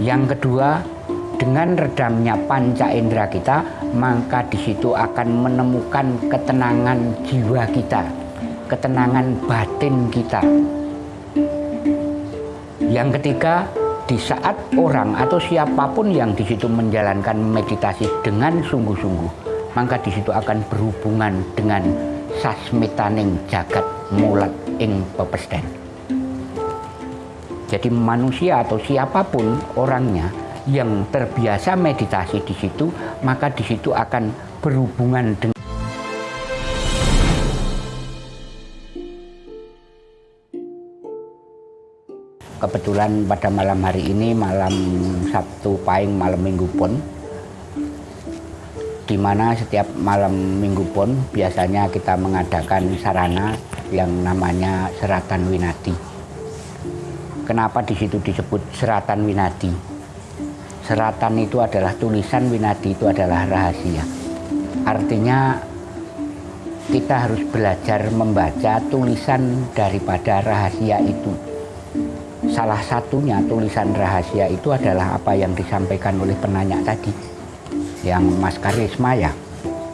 Yang kedua, dengan redamnya panca indera kita, maka di situ akan menemukan ketenangan jiwa kita, ketenangan batin kita. Yang ketiga, di saat orang atau siapa pun yang di situ menjalankan meditasi dengan sungguh-sungguh, maka di situ akan berhubungan dengan sasmitaning jagat mulat ing pepesden. Jadi manusia atau siapa pun orangnya yang terbiasa meditasi di situ, maka di situ akan berhubungan dengan Kebetulan pada malam hari ini, malam Sabtu Pahing, malam Minggu Pon, di mana setiap malam Minggu Pon biasanya kita mengadakan sarana yang namanya Seratan Winadi. Kenapa di situ disebut Seratan Winadi? seratan itu adalah tulisan winadi itu adalah rahasia. Artinya kita harus belajar membaca tulisan daripada rahasia itu. Salah satunya tulisan rahasia itu adalah apa yang disampaikan oleh penanya tadi. Yang Mas Karisma ya?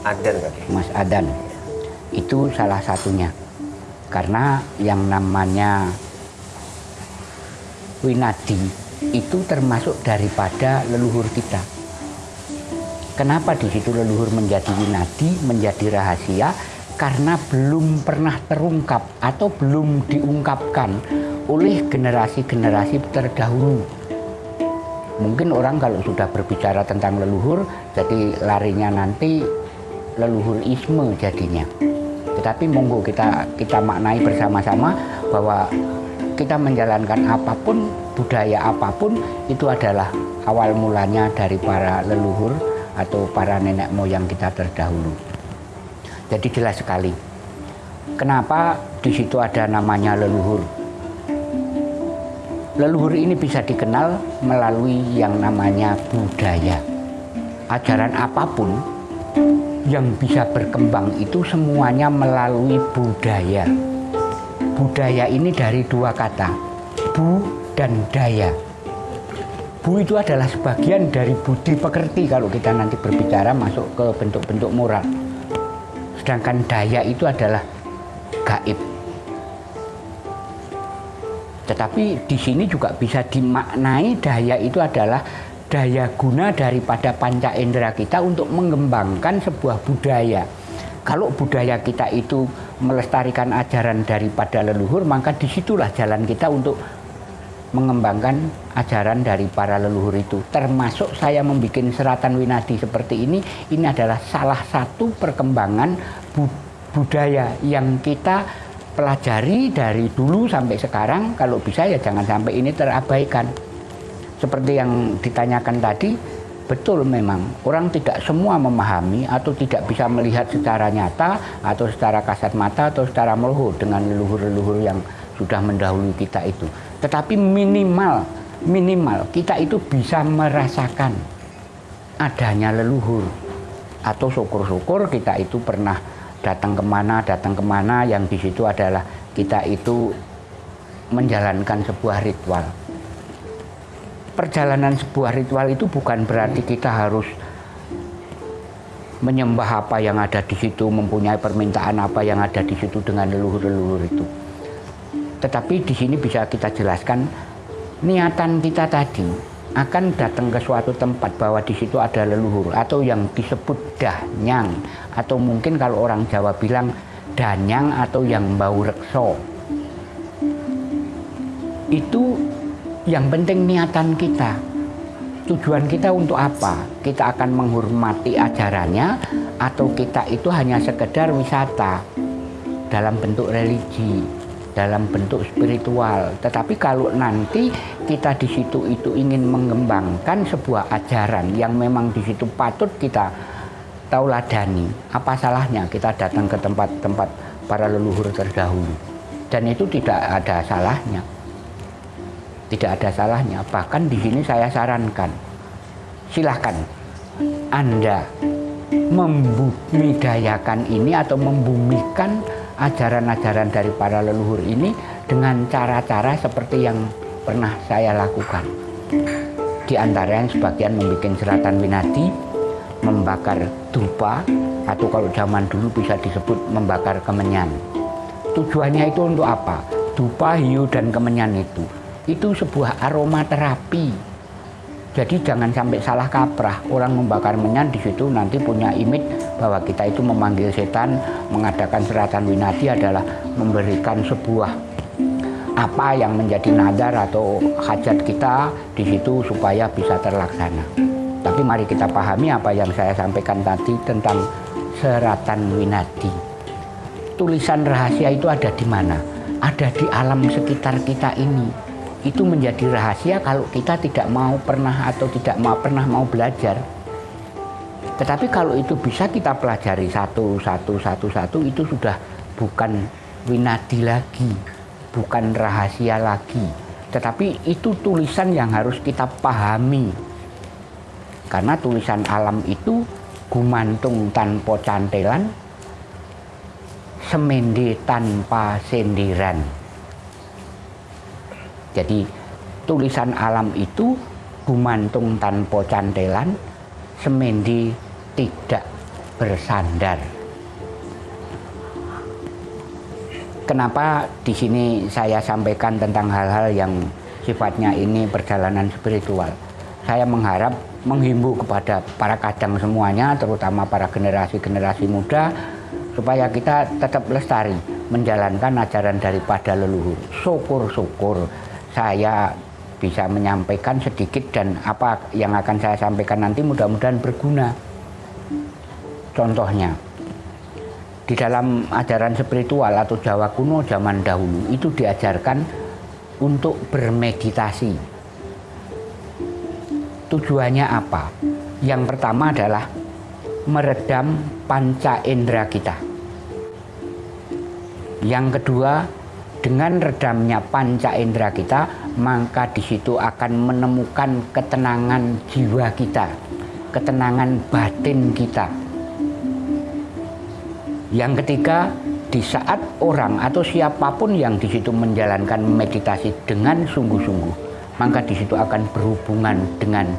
Adan tadi. Mas Adan. Itu salah satunya. Karena yang namanya winadi itu termasuk daripada leluhur kita. Kenapa di situ leluhur menjadi winadi, menjadi rahasia? Karena belum pernah terungkap atau belum diungkapkan oleh generasi-generasi terdahulu. Mungkin orang kalau sudah berbicara tentang leluhur, jadi larinya nanti leluhur isme jadinya. Tetapi monggo kita kita maknai bersama-sama bahwa kita menjalankan apa pun budaya apa pun itu adalah awal mulanya dari para leluhur atau para nenek moyang kita terdahulu. Jadi jelas sekali. Kenapa di situ ada namanya leluhur? Leluhur ini bisa dikenal melalui yang namanya budaya. Ajaran apa pun yang bisa berkembang itu semuanya melalui budaya. Budaya ini dari dua kata, bu dan daya. Bu itu adalah sebagian dari budi pekerti kalau kita nanti berbicara masuk ke bentuk-bentuk moral. Sedangkan daya itu adalah gaib. Tetapi di sini juga bisa dimaknai daya itu adalah daya guna daripada panca indera kita untuk mengembangkan sebuah budaya. Kalau budaya kita itu melestarikan ajaran daripada leluhur, maka di situlah jalan kita untuk mengembangkan ajaran dari para leluhur itu. Termasuk saya membuat seratan winadi seperti ini, ini adalah salah satu perkembangan bu budaya yang kita pelajari dari dulu sampai sekarang. Kalau bisa ya jangan sampai ini terabaikan. Seperti yang ditanyakan tadi, betul memang orang tidak semua memahami atau tidak bisa melihat secara nyata atau secara kasat mata atau secara melehuh dengan leluhur-leluhur yang sudah mendahului kita itu. Tetapi minimal, minimal kita itu bisa merasakan adanya leluhur. Atau syukur-syukur kita itu pernah datang ke mana, datang ke mana yang di situ adalah kita itu menjalankan sebuah ritual. Perjalanan sebuah ritual itu bukan berarti kita harus menyembah apa yang ada di situ, mempunyai permintaan apa yang ada di situ dengan leluhur-leluhur itu. Tetapi di sini bisa kita jelaskan niatan kita tadi akan datang ke suatu tempat bahwa di situ ada leluhur atau yang disebut danyang. Atau mungkin kalau orang Jawa bilang danyang atau yang bau rekso itu yang penting niatan kita tujuan kita untuk apa kita akan menghormati ajarannya atau kita itu hanya sekedar wisata dalam bentuk religi dalam bentuk spiritual. Tetapi kalau nanti kita di situ itu ingin mengembangkan sebuah ajaran yang memang di situ patut kita tauladani, apa salahnya kita datang ke tempat-tempat para leluhur terdahulu. Dan itu tidak ada salahnya. Tidak ada salahnya. Bahkan di sini saya sarankan, silahkan Anda membumidayakan ini atau membumikan ajaran-ajaran dari para leluhur ini dengan cara-cara seperti yang pernah saya lakukan. Di antaranya sebagian membuat seratan winadi, membakar dupa, atau kalau zaman dulu bisa disebut membakar kemenyan. Tujuannya itu untuk apa? Dupa, hiu, dan kemenyan itu. Itu sebuah aromaterapi. Jadi jangan sampai salah kaprah. Orang membakar menyan di situ nanti punya imit bahwa kita itu memanggil setan, mengadakan seratan winadi adalah memberikan sebuah apa yang menjadi nadar atau hajat kita di situ supaya bisa terlaksana. Tapi mari kita pahami apa yang saya sampaikan tadi tentang seratan winadi. Tulisan rahasia itu ada di mana? Ada di alam sekitar kita ini. Itu menjadi rahasia kalau kita tidak mau pernah atau tidak mau pernah mau belajar. Tetapi kalau itu bisa kita pelajari satu, satu, satu, satu, itu sudah bukan winadi lagi bukan rahasia lagi, tetapi itu tulisan yang harus kita pahami. Karena tulisan alam itu gumantung tanpa cantelan, semende tanpa sendiran. Jadi tulisan alam itu gumantung tanpa cantelan, semende tidak bersandar. Kenapa di sini saya sampaikan tentang hal-hal yang sifatnya ini perjalanan spiritual? Saya mengharap menghimbau kepada para kadang semuanya, terutama para generasi-generasi muda, supaya kita tetap lestari menjalankan ajaran daripada leluhur. Syukur-syukur saya bisa menyampaikan sedikit dan apa yang akan saya sampaikan nanti mudah-mudahan berguna. Contohnya, di dalam ajaran spiritual atau Jawa kuno zaman dahulu itu diajarkan untuk bermeditasi. Tujuannya apa? Yang pertama adalah meredam panca indera kita. Yang kedua, dengan redamnya panca indera kita, maka di situ akan menemukan ketenangan jiwa kita, ketenangan batin kita yang ketiga, di saat orang atau siapa pun yang di situ menjalankan meditasi dengan sungguh-sungguh, maka di situ akan berhubungan dengan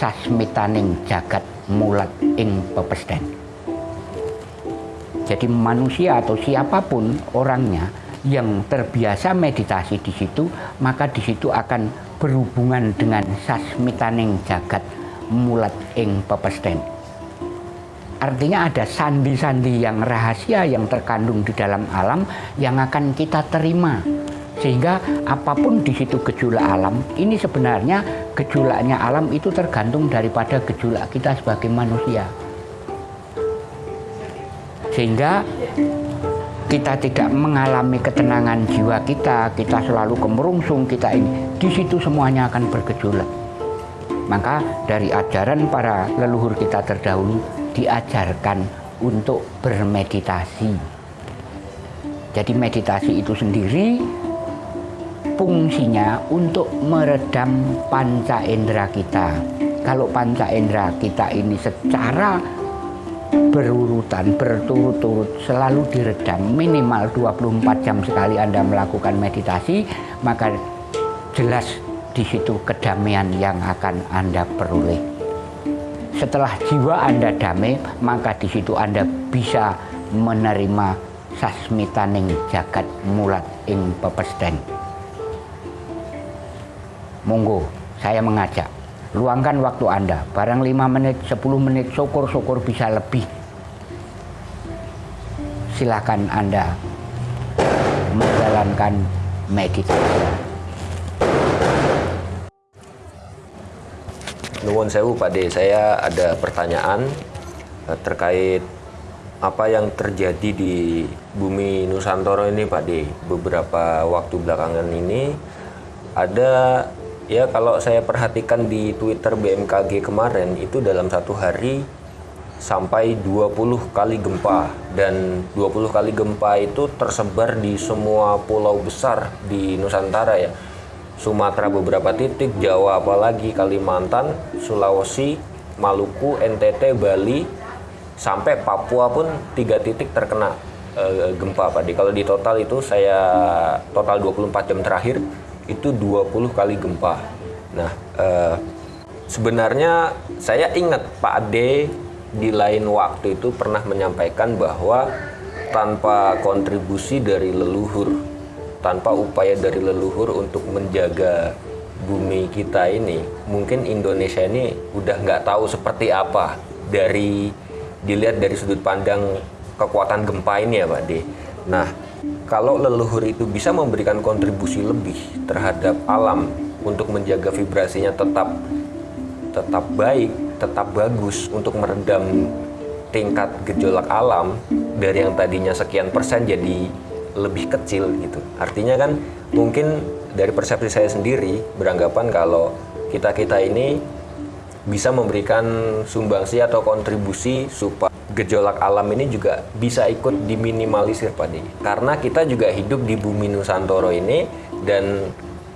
sasmitaning jagat mulat ing pepesden. Jadi manusia atau siapa pun orangnya yang terbiasa meditasi di situ, maka di situ akan berhubungan dengan sasmitaning jagat mulat ing pepesden. Artinya ada sandi-sandi yang rahasia yang terkandung di dalam alam yang akan kita terima. Sehingga apa pun di situ gejolak alam, ini sebenarnya gejolaknya alam itu tergantung daripada gejolak kita sebagai manusia. Sehingga kita tidak mengalami ketenangan jiwa kita, kita selalu kemerungsung, kita ini, di situ semuanya akan bergejolak. Maka dari ajaran para leluhur kita terdahulu, diajarkan untuk bermeditasi. Jadi meditasi itu sendiri fungsinya untuk meredam panca indera kita. Kalau panca indera kita ini secara berurutan, berturut-turut selalu diredam minimal 24 jam sekali Anda melakukan meditasi, maka jelas di situ kedamaian yang akan Anda peroleh. Setelah jiwa Anda damai, maka di situ Anda bisa menerima sasmitaning jagat mulat ing pepesden. Monggo, saya mengajak, luangkan waktu Anda, barang 5 menit, 10 menit, syukur-syukur bisa lebih. Silakan Anda menjalankan meditasi. Nuwun sewu Pak De, saya ada pertanyaan uh, terkait apa yang terjadi di bumi Nusantara ini Pak De. Beberapa waktu belakangan ini ada ya kalau saya perhatikan di Twitter BMKG kemarin itu dalam satu hari sampai 20 kali gempa dan 20 kali gempa itu tersebar di semua pulau besar di Nusantara ya Sumatera beberapa titik, Jawa apalagi, Kalimantan, Sulawesi, Maluku, NTT, Bali, sampai Papua pun tiga titik terkena e, gempa Pak. Kalau di total itu saya total 24 jam terakhir itu 20 kali gempa. Nah, eh, sebenarnya saya ingat Pak Ade di lain waktu itu pernah menyampaikan bahwa tanpa kontribusi dari leluhur, tanpa upaya dari leluhur untuk menjaga bumi kita ini, mungkin Indonesia ini udah nggak tahu seperti apa dari dilihat dari sudut pandang kekuatan gempa ini ya Pak De. Nah, kalau leluhur itu bisa memberikan kontribusi lebih terhadap alam untuk menjaga vibrasinya tetap tetap baik, tetap bagus untuk meredam tingkat gejolak alam dari yang tadinya sekian persen jadi lebih kecil gitu. Artinya kan mungkin dari persepsi saya sendiri beranggapan kalau kita-kita ini bisa memberikan sumbangsi atau kontribusi supaya gejolak alam ini juga bisa ikut diminimalisir Pak Di. Karena kita juga hidup di bumi Nusantara ini dan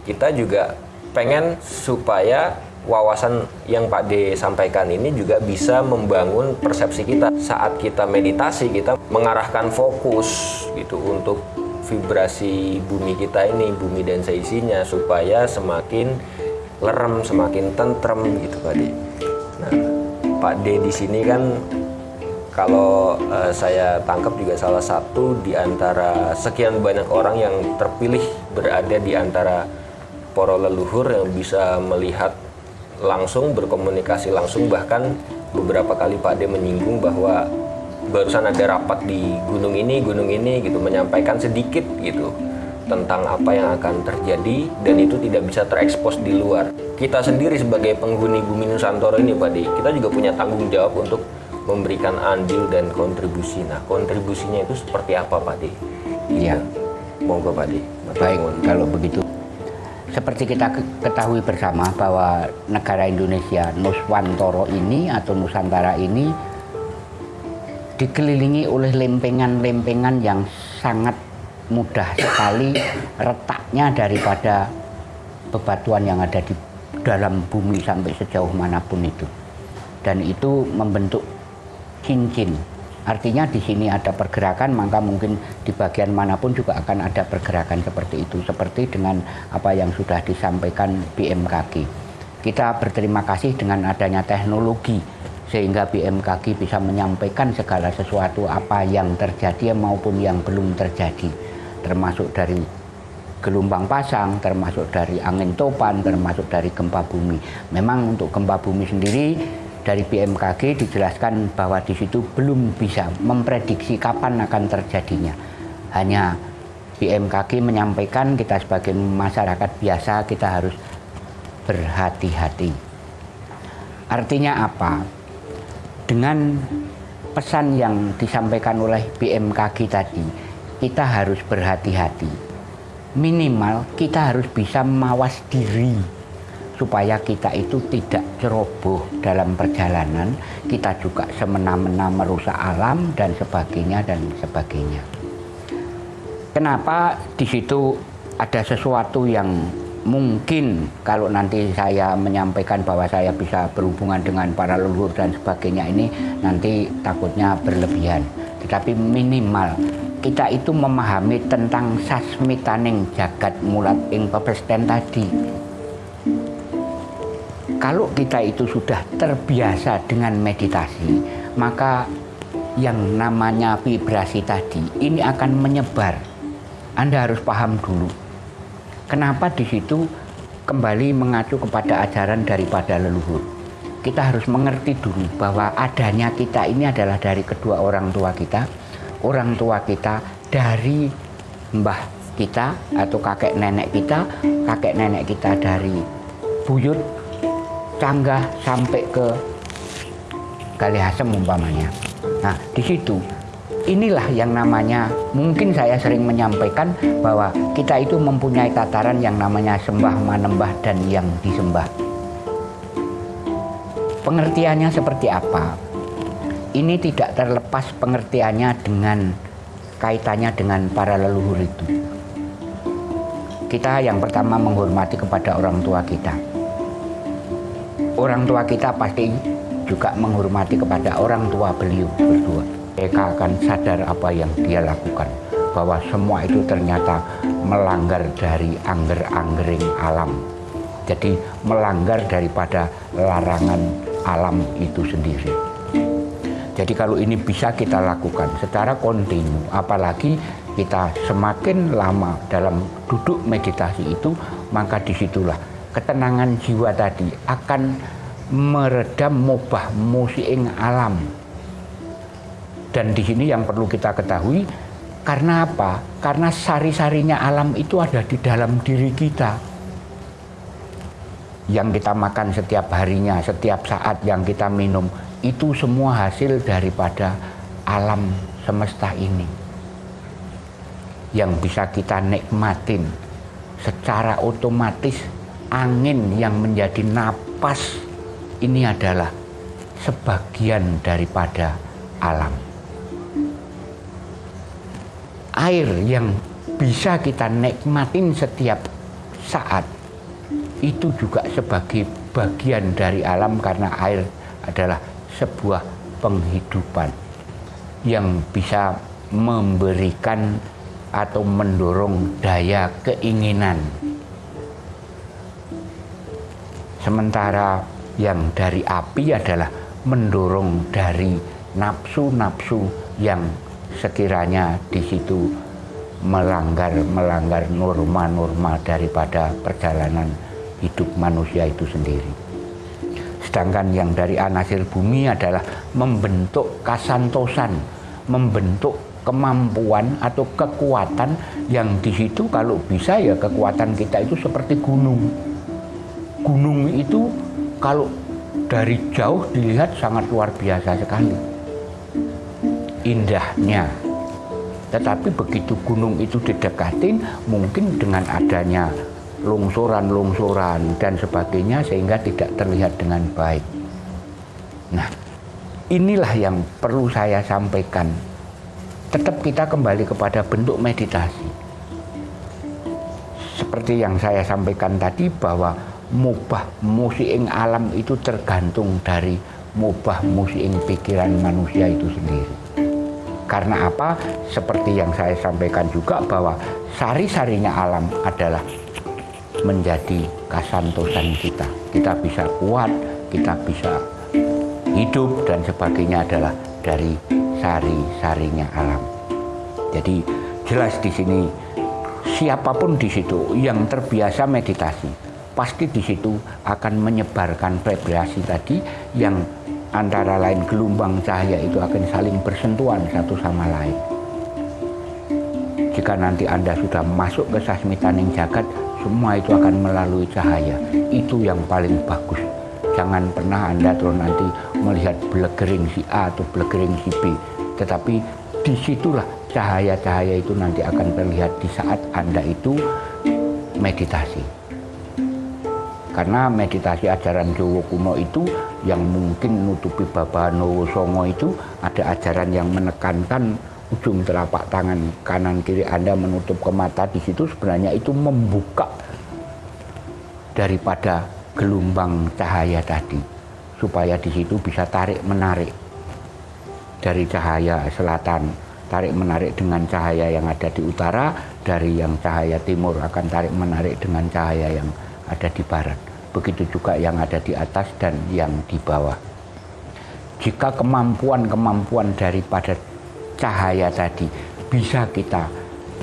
kita juga pengen supaya wawasan yang Pak D sampaikan ini juga bisa membangun persepsi kita saat kita meditasi kita mengarahkan fokus gitu untuk vibrasi bumi kita ini bumi dan seisinya supaya semakin lerem semakin tentrem gitu D. Nah Pak D di sini kan kalau uh, saya tangkap juga salah satu di antara sekian banyak orang yang terpilih berada di antara para leluhur yang bisa melihat langsung berkomunikasi langsung bahkan beberapa kali Pak De menyinggung bahwa barusan ada rapat di gunung ini gunung ini gitu menyampaikan sedikit gitu tentang apa yang akan terjadi dan itu tidak bisa terekspos di luar. Kita sendiri sebagai penghuni bumi Nusantara ini Pak De, kita juga punya tanggung jawab untuk memberikan andil dan kontribusi. Nah, kontribusinya itu seperti apa Pak De? Iya. Monggo Pak De. Baik, kalau begitu seperti kita ketahui bersama bahwa negara Indonesia Nuswantoro ini atau Nusantara ini dikelilingi oleh lempengan-lempengan yang sangat mudah sekali retaknya daripada bebatuan yang ada di dalam bumi sampai sejauh mana pun itu dan itu membentuk cincin Artinya di sini ada pergerakan, maka mungkin di bagian mana pun juga akan ada pergerakan seperti itu. Seperti dengan apa yang sudah disampaikan BMKG. Kita berterima kasih dengan adanya teknologi sehingga BMKG bisa menyampaikan segala sesuatu apa yang terjadi maupun yang belum terjadi. Termasuk dari gelombang pasang, termasuk dari angin topan, termasuk dari gempa bumi. Memang untuk gempa bumi sendiri dari BMKG dijelaskan bahwa di situ belum bisa memprediksi kapan akan terjadinya. Hanya BMKG menyampaikan kita sebagai masyarakat biasa kita harus berhati-hati. Artinya apa? Dengan pesan yang disampaikan oleh BMKG tadi, kita harus berhati-hati. Minimal kita harus bisa mawas diri supaya kita itu tidak ceroboh dalam perjalanan, kita juga semena-mena merusak alam dan sebagainya dan sebagainya. Kenapa di situ ada sesuatu yang mungkin kalau nanti saya menyampaikan bahwa saya bisa berhubungan dengan para leluhur dan sebagainya ini nanti takutnya berlebihan. Tetapi minimal kita itu memahami tentang sasmitaning jagat mulat ing pepesten tadi kalau kita itu sudah terbiasa dengan meditasi, maka yang namanya vibrasi tadi ini akan menyebar. Anda harus paham dulu. Kenapa di situ kembali mengacu kepada ajaran daripada leluhur. Kita harus mengerti dulu bahwa adanya kita ini adalah dari kedua orang tua kita, orang tua kita dari mbah kita atau kakek nenek kita, kakek nenek kita dari buyut Canggah sampai ke Kalihasem umpamanya. Nah, di situ inilah yang namanya mungkin saya sering menyampaikan bahwa kita itu mempunyai tataran yang namanya sembah manembah dan yang disembah. Pengertiannya seperti apa? Ini tidak terlepas pengertiannya dengan kaitannya dengan para leluhur itu. Kita yang pertama menghormati kepada orang tua kita orang tua kita pasti juga menghormati kepada orang tua beliau berdua. Mereka akan sadar apa yang dia lakukan. Bahwa semua itu ternyata melanggar dari angger-anggering alam. Jadi melanggar daripada larangan alam itu sendiri. Jadi kalau ini bisa kita lakukan secara kontinu, apalagi kita semakin lama dalam duduk meditasi itu, maka di situlah ketenangan jiwa tadi akan meredam mubah musiing alam. Dan di sini yang perlu kita ketahui, karena apa? Karena sari-sarinya alam itu ada di dalam diri kita. Yang kita makan setiap harinya, setiap saat yang kita minum, itu semua hasil daripada alam semesta ini. Yang bisa kita nikmatin secara otomatis angin yang menjadi napas ini adalah sebagian daripada alam. Air yang bisa kita nikmatin setiap saat itu juga sebagai bagian dari alam karena air adalah sebuah penghidupan yang bisa memberikan atau mendorong daya keinginan. Sementara yang dari api adalah mendorong dari nafsu-nafsu yang sekiranya di situ melanggar melanggar norma-norma daripada perjalanan hidup manusia itu sendiri. Sedangkan yang dari anasir bumi adalah membentuk kasantosan, membentuk kemampuan atau kekuatan yang di situ kalau bisa ya kekuatan kita itu seperti gunung. Gunung itu kalau dari jauh dilihat sangat luar biasa sekali. Indahnya. Tetapi begitu gunung itu didekatin, mungkin dengan adanya longsoran-longsoran dan sebagainya sehingga tidak terlihat dengan baik. Nah, inilah yang perlu saya sampaikan. Tetap kita kembali kepada bentuk meditasi. Seperti yang saya sampaikan tadi bahwa mubah musiing alam itu tergantung dari mubah musiing pikiran manusia itu sendiri. Karena apa? Seperti yang saya sampaikan juga bahwa sari-sarinya alam adalah menjadi kasantosan kita. Kita bisa kuat, kita bisa hidup dan sebagainya adalah dari sari-sarinya alam. Jadi jelas di sini siapa pun di situ yang terbiasa meditasi pasti di situ akan menyebarkan vibrasi tadi yang antara lain gelombang cahaya itu akan saling bersentuhan satu sama lain. Jika nanti Anda sudah masuk ke sasmitaning jagat, semua itu akan melalui cahaya. Itu yang paling bagus. Jangan pernah Anda terus nanti melihat belegering si A atau belegering si B. Tetapi di situlah cahaya-cahaya itu nanti akan terlihat di saat Anda itu meditasi. Karena meditasi ajaran Jawa kuno itu yang mungkin nutupi Baba Nowo Songo itu ada ajaran yang menekankan ujung telapak tangan kanan kiri Anda menutup ke mata. Di situ sebenarnya itu membuka daripada gelombang cahaya tadi supaya di situ bisa tarik menarik dari cahaya selatan tarik menarik dengan cahaya yang ada di utara dari yang cahaya timur akan tarik menarik dengan cahaya yang ada di barat. Begitu juga yang ada di atas dan yang di bawah. Jika kemampuan-kemampuan daripada cahaya tadi bisa kita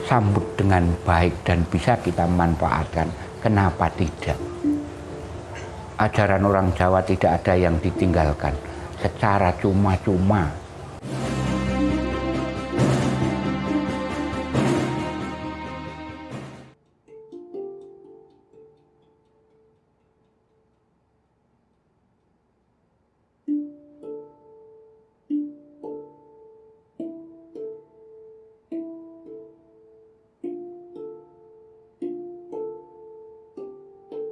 sambut dengan baik dan bisa kita manfaatkan. Kenapa tidak? Ajaran orang Jawa tidak ada yang ditinggalkan. Secara cuma-cuma